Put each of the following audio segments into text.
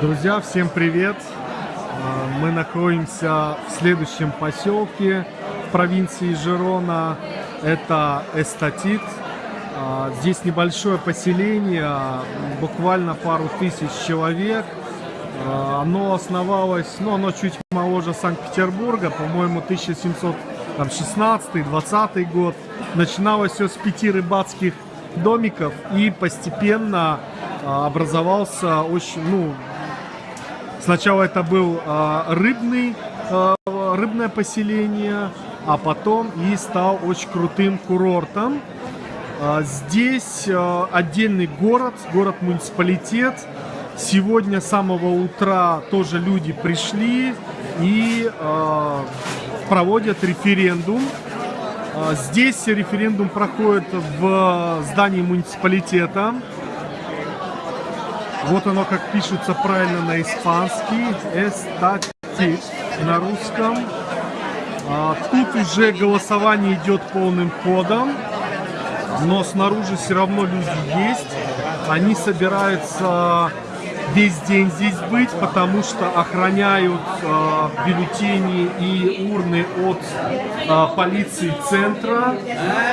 Друзья, всем привет! А, Мы находимся в следующем поселке в провинции Жирона. Это Эстатит. А, Здесь небольшое поселение, буквально пару тысяч человек. А, Оно основалось, ну, оно чуть моложе Санкт-Петербурга, по-моему, 1716-20 год. Начиналось все с пяти рыбацких домиков и постепенно образовался очень, ну, сначала это был а, рыбный, а, рыбное поселение, а потом и стал очень крутым курортом. А, Здесь отдельный город, город-муниципалитет. Сегодня с самого утра тоже люди пришли и проводят референдум. Здесь референдум проходит в здании муниципалитета. Вот оно как пишется правильно на испанский. Эстатит на русском. А, Тут уже голосование идет полным ходом. Но снаружи все равно люди есть. Они собираются весь день здесь быть, потому что охраняют э, бюллетени и урны от э, полиции центра.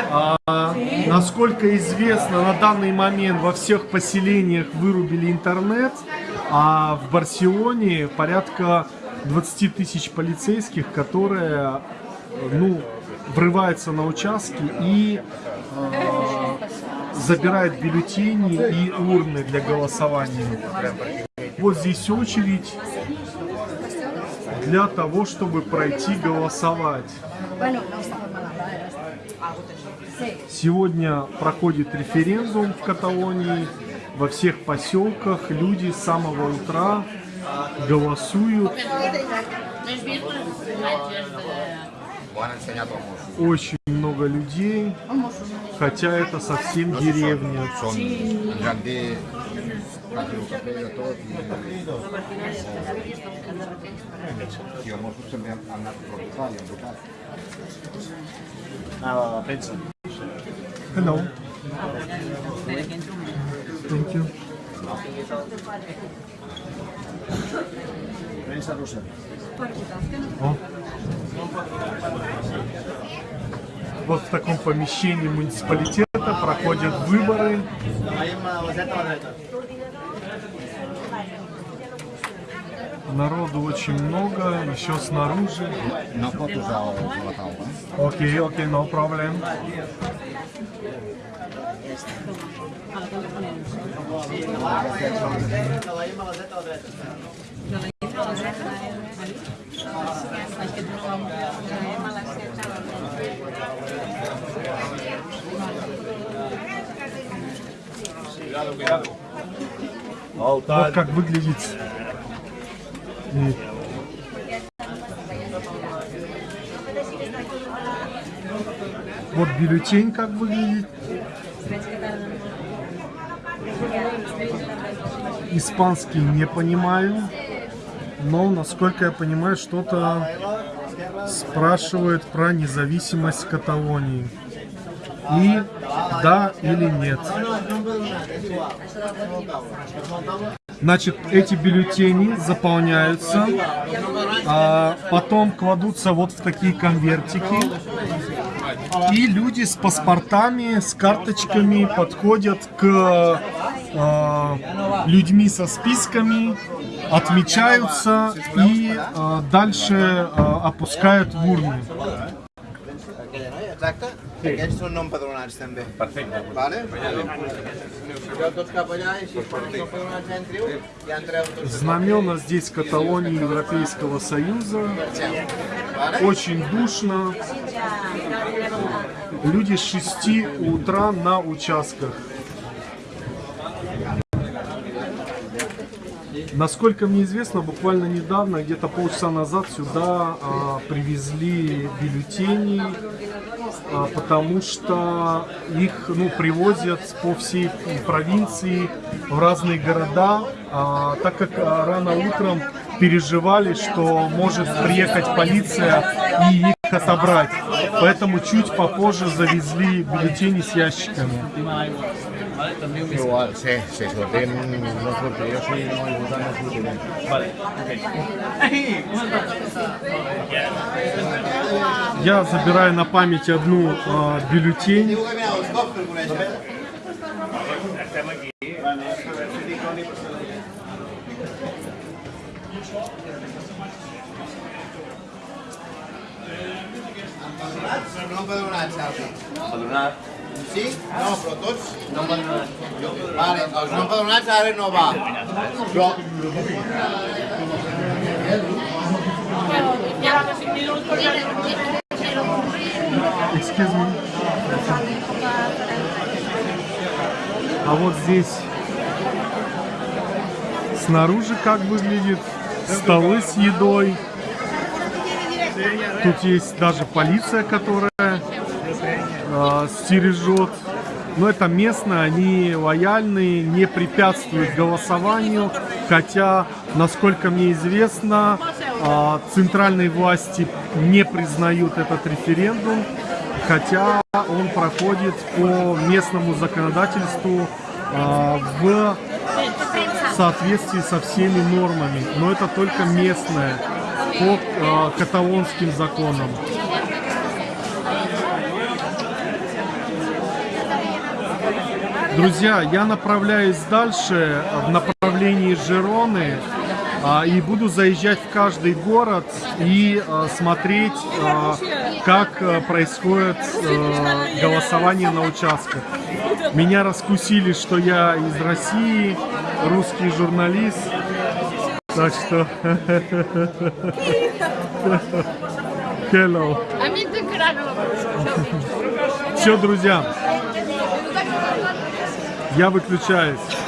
А, насколько известно, на данный момент во всех поселениях вырубили интернет, а в Барселоне порядка 20 тысяч полицейских, которые ну, врываются на участки и э, забирают бюллетени и урны для голосования. Вот здесь очередь для того, чтобы пройти голосовать. Сегодня проходит референдум в Каталонии. Во всех поселках люди с самого утра голосуют. Очень много людей, хотя это совсем деревня. Hello. Thank you. Premsa russa. О. Вот в таком помещении муниципалитета проходят выборы. Народу очень много, еще снаружи. Окей, окей, no problem. Veiem a la Вот как выглядит. Вот бюллетень как выглядит. Испанский не понимаю. Но, насколько я понимаю, что-то спрашивают про независимость Каталонии. И да или нет. Значит, эти бюллетени заполняются, а потом кладутся вот в такие конвертики. И люди с паспортами, с карточками подходят к э, людьми со списками, отмечаются и э, дальше э, опускают в урны. Exacte. Aquests són no empadronats també. Perfecte. Vale? Jo tots cap allà i si quan no empadronats entriu, ja entreu tots. Знамена здесь Каталонии Европейского Союза. Очень душно. Люди с 6 утра на участках. Насколько мне известно, буквально недавно, где-то полчаса назад сюда а, привезли бюллетени, а, потому что их ну, привозят по всей провинции в разные города, а, так как а, рано утром переживали, что может приехать полиция и их отобрать. Поэтому чуть попозже завезли бюллетени с ящиками. Igual, sí, sí, sortim no surti. Jo si no he votat no sortiré. Я забираю на память одну а, бюллетень. Diu Sí? No. No empadronats. Vale, els no empadronats ara no va. Però... Excuse me. А вот здесь снаружи как выглядит столы с едой. Тут есть даже полиция, которая э, стережет. Но это местно, они лояльные, не препятствуют голосованию. Хотя, насколько мне известно, э, центральные власти не признают этот референдум. Хотя он проходит по местному законодательству э, в соответствии со всеми нормами. Но это только местное по каталонским законам. Друзья, я направляюсь дальше в направлении Жероны а, и буду заезжать в каждый город и а, смотреть, а, как происходит голосование на участках. Меня раскусили, что я из России, русский журналист. Так что... Hello. Все, друзья, я выключаюсь.